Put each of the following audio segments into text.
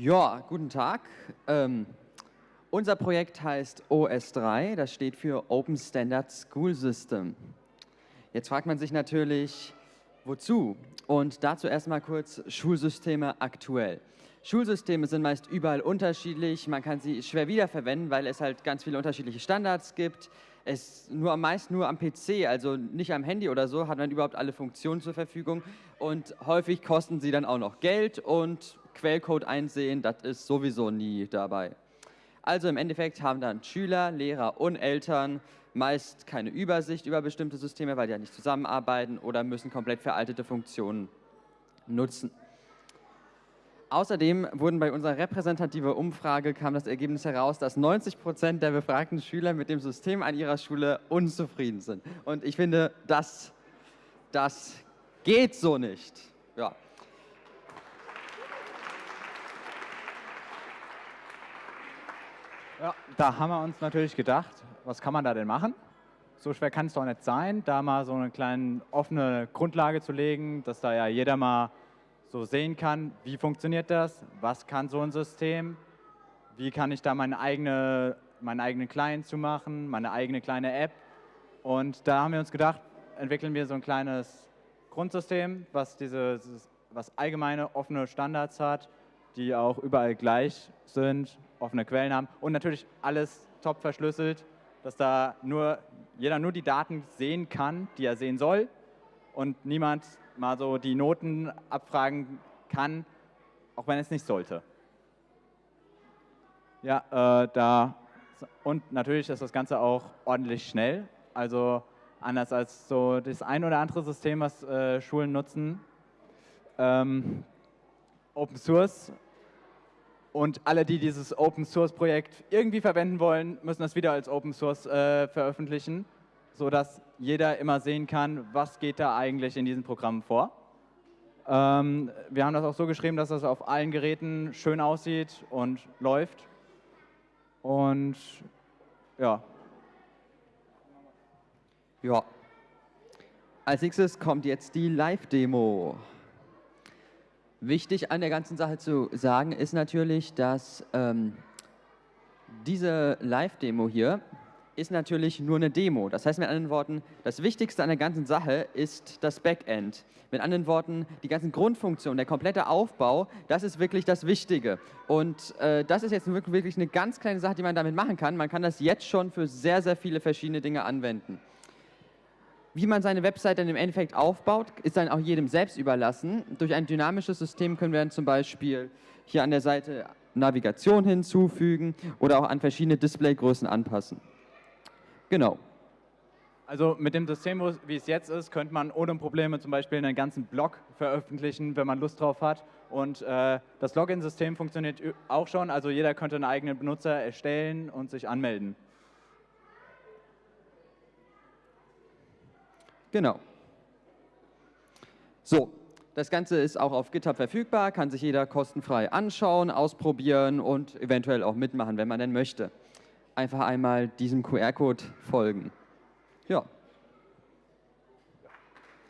Ja, guten Tag. Ähm, unser Projekt heißt OS3, das steht für Open Standard School System. Jetzt fragt man sich natürlich, wozu? Und dazu erstmal kurz Schulsysteme aktuell. Schulsysteme sind meist überall unterschiedlich, man kann sie schwer wiederverwenden, weil es halt ganz viele unterschiedliche Standards gibt. Es nur meist nur am PC, also nicht am Handy oder so, hat man überhaupt alle Funktionen zur Verfügung und häufig kosten sie dann auch noch Geld und Quellcode einsehen, das ist sowieso nie dabei. Also im Endeffekt haben dann Schüler, Lehrer und Eltern meist keine Übersicht über bestimmte Systeme, weil die ja nicht zusammenarbeiten oder müssen komplett veraltete Funktionen nutzen. Außerdem wurden bei unserer repräsentativen Umfrage kam das Ergebnis heraus, dass 90 Prozent der befragten Schüler mit dem System an ihrer Schule unzufrieden sind. Und ich finde, das, das geht so nicht. Ja. Ja, da haben wir uns natürlich gedacht, was kann man da denn machen? So schwer kann es doch nicht sein, da mal so eine kleine offene Grundlage zu legen, dass da ja jeder mal so sehen kann, wie funktioniert das, was kann so ein System, wie kann ich da meine eigene, meinen eigenen Client zu machen, meine eigene kleine App. Und da haben wir uns gedacht, entwickeln wir so ein kleines Grundsystem, was, diese, was allgemeine offene Standards hat, die auch überall gleich sind, offene Quellen haben und natürlich alles top verschlüsselt, dass da nur, jeder nur die Daten sehen kann, die er sehen soll und niemand mal so die Noten abfragen kann, auch wenn es nicht sollte. Ja, äh, da und natürlich ist das Ganze auch ordentlich schnell. Also anders als so das ein oder andere System, was äh, Schulen nutzen. Ähm, Open Source und alle, die dieses Open Source Projekt irgendwie verwenden wollen, müssen das wieder als Open Source äh, veröffentlichen, sodass jeder immer sehen kann, was geht da eigentlich in diesem Programm vor. Ähm, wir haben das auch so geschrieben, dass das auf allen Geräten schön aussieht und läuft. Und ja. Ja. Als nächstes kommt jetzt die Live-Demo. Wichtig an der ganzen Sache zu sagen ist natürlich, dass ähm, diese Live-Demo hier ist natürlich nur eine Demo. Das heißt mit anderen Worten, das Wichtigste an der ganzen Sache ist das Backend. Mit anderen Worten, die ganzen Grundfunktionen, der komplette Aufbau, das ist wirklich das Wichtige. Und äh, das ist jetzt wirklich eine ganz kleine Sache, die man damit machen kann. Man kann das jetzt schon für sehr, sehr viele verschiedene Dinge anwenden. Wie man seine Website dann im Endeffekt aufbaut, ist dann auch jedem selbst überlassen. Durch ein dynamisches System können wir dann zum Beispiel hier an der Seite Navigation hinzufügen oder auch an verschiedene Displaygrößen anpassen. Genau. Also mit dem System, wie es jetzt ist, könnte man ohne Probleme zum Beispiel einen ganzen Blog veröffentlichen, wenn man Lust drauf hat. Und äh, das Login-System funktioniert auch schon, also jeder könnte einen eigenen Benutzer erstellen und sich anmelden. Genau. So, das Ganze ist auch auf GitHub verfügbar, kann sich jeder kostenfrei anschauen, ausprobieren und eventuell auch mitmachen, wenn man denn möchte. Einfach einmal diesem QR-Code folgen. Ja.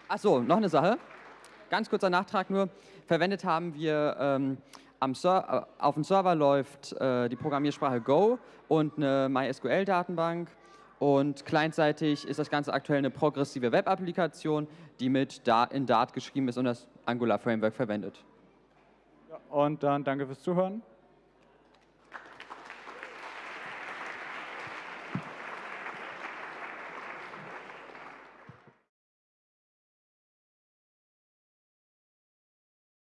Achso, noch eine Sache. Ganz kurzer Nachtrag nur. Verwendet haben wir ähm, äh, auf dem Server läuft äh, die Programmiersprache Go und eine MySQL-Datenbank und clientseitig ist das Ganze aktuell eine progressive Web-Applikation, die mit in Dart geschrieben ist und das Angular Framework verwendet. Ja, und dann danke fürs Zuhören.